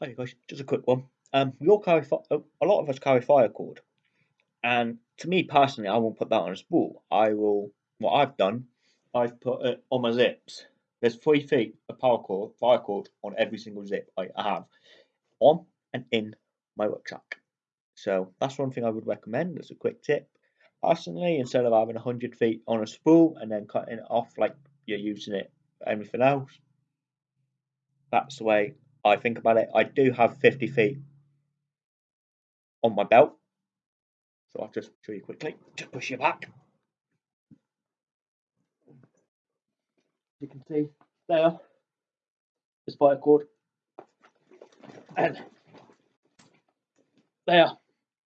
Okay, guys, just a quick one. Um, we all carry a lot of us carry fire cord, and to me personally, I won't put that on a spool. I will. What I've done, I've put it on my zips. There's three feet of power cord, fire cord on every single zip I have on and in my rucksack. So that's one thing I would recommend as a quick tip. Personally, instead of having 100 feet on a spool and then cutting it off like you're using it for anything else, that's the way I think about it. I do have 50 feet on my belt. So I'll just show you quickly. Just push you back. You can see there is fire cord. And there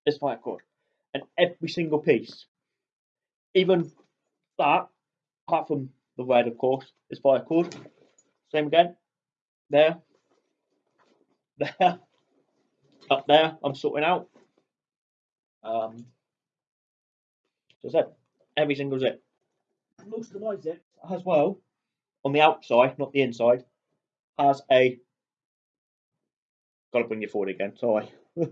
is fire cord. And every single piece, even that, apart from the red of course, is fire cord. Same again. There there, up there, I'm sorting out. Um, so I said, every single zip. Most of my zips as well, on the outside, not the inside, has a. Got to bring you forward again. Sorry.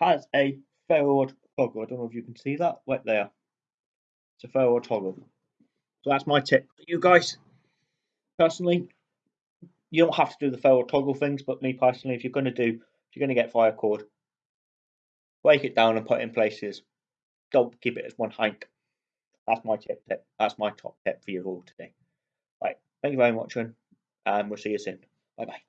has a forward toggle. I don't know if you can see that right there. It's a forward toggle. So that's my tip you guys. Personally, you don't have to do the forward toggle things, but me personally, if you're going to do, if you're going to get fire cord, break it down and put it in places. Don't keep it as one hank. That's my tip. tip. That's my top tip for you all today. Right. Thank you very much, and um, we'll see you soon. Bye bye.